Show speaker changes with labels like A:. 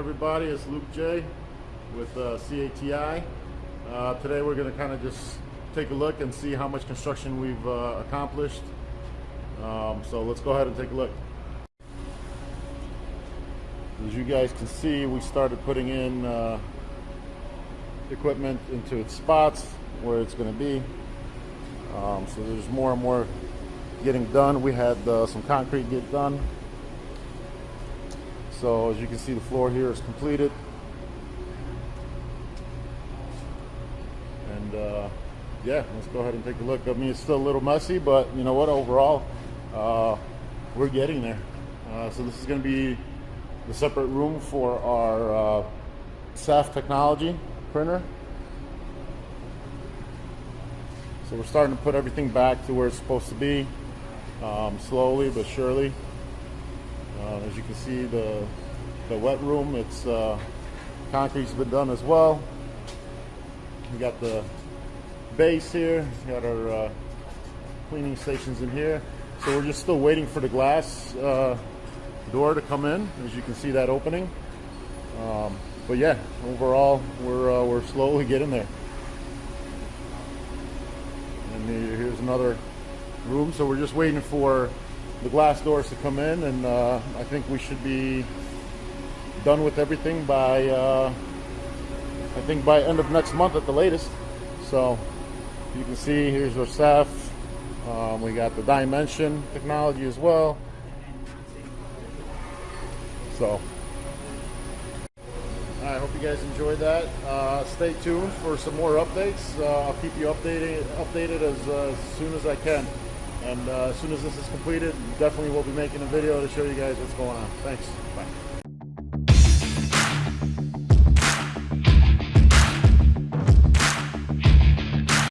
A: everybody? It's Luke J with uh, CATI. Uh, today we're going to kind of just take a look and see how much construction we've uh, accomplished. Um, so let's go ahead and take a look. As you guys can see, we started putting in uh, equipment into its spots where it's going to be. Um, so there's more and more getting done. We had uh, some concrete get done. So as you can see, the floor here is completed. And uh, yeah, let's go ahead and take a look. I mean, it's still a little messy, but you know what? Overall, uh, we're getting there. Uh, so this is going to be the separate room for our uh, SAF technology printer. So we're starting to put everything back to where it's supposed to be, um, slowly but surely. Uh, as you can see, the the wet room, it's uh, concrete's been done as well. We got the base here. We got our uh, cleaning stations in here. So we're just still waiting for the glass uh, door to come in. As you can see that opening. Um, but yeah, overall, we're uh, we're slowly getting there. And here's another room. So we're just waiting for the glass doors to come in, and uh, I think we should be done with everything by uh, I think by end of next month at the latest. So you can see here's our staff Um, we got the dimension technology as well. So I hope you guys enjoyed that. Uh, stay tuned for some more updates. Uh, I'll keep you updated updated as, uh, as soon as I can. And uh, as soon as this is completed, definitely we'll be making a video to show you guys what's going on. Thanks. Bye.